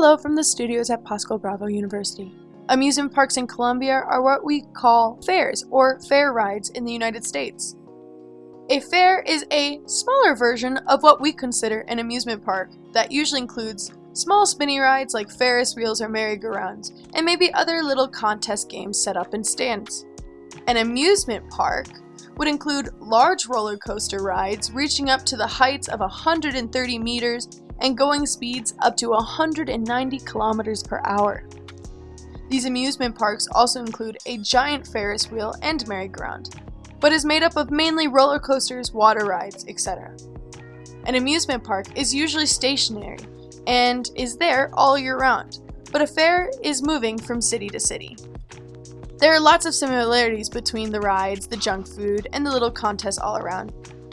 Hello from the studios at Pascual Bravo University. Amusement parks in Colombia are what we call fairs or fair rides in the United States. A fair is a smaller version of what we consider an amusement park that usually includes small spinny rides like Ferris wheels or merry-go-rounds, and maybe other little contest games set up in stands. An amusement park would include large roller coaster rides reaching up to the heights of 130 meters and going speeds up to 190 kilometers per hour. These amusement parks also include a giant Ferris wheel and merry-go-round, but is made up of mainly roller coasters, water rides, etc. An amusement park is usually stationary and is there all year round, but a fair is moving from city to city. There are lots of similarities between the rides, the junk food, and the little contests all around.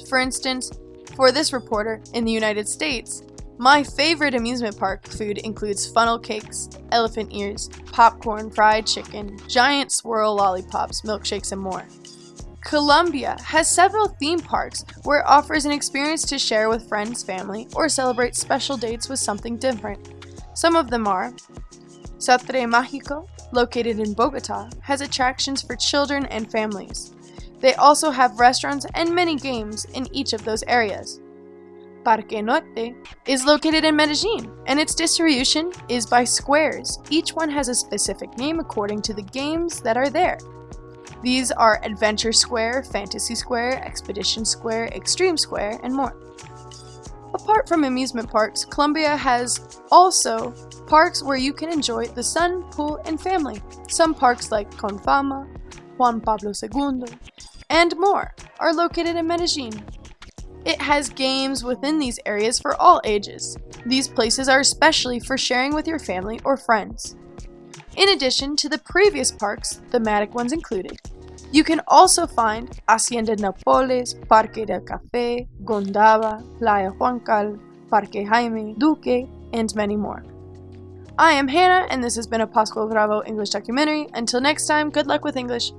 For instance, for this reporter, in the United States, my favorite amusement park food includes funnel cakes, elephant ears, popcorn, fried chicken, giant swirl lollipops, milkshakes, and more. Colombia has several theme parks where it offers an experience to share with friends, family, or celebrate special dates with something different. Some of them are Salitre Mágico, located in Bogota, has attractions for children and families. They also have restaurants and many games in each of those areas. Parque Norte is located in Medellin, and its distribution is by squares. Each one has a specific name according to the games that are there. These are Adventure Square, Fantasy Square, Expedition Square, Extreme Square, and more. Apart from amusement parks, Colombia has also parks where you can enjoy the sun, pool, and family. Some parks like Comfama, Juan Pablo II, and more are located in Medellin. It has games within these areas for all ages. These places are especially for sharing with your family or friends. In addition to the previous parks, thematic ones included, you can also find Hacienda Nápoles, Parque del Café, Gondava, Playa Juancal, Parque Jaime, Duque, and many more. I am Hannah, and this has been a Pascual Bravo English documentary. Until next time, good luck with English.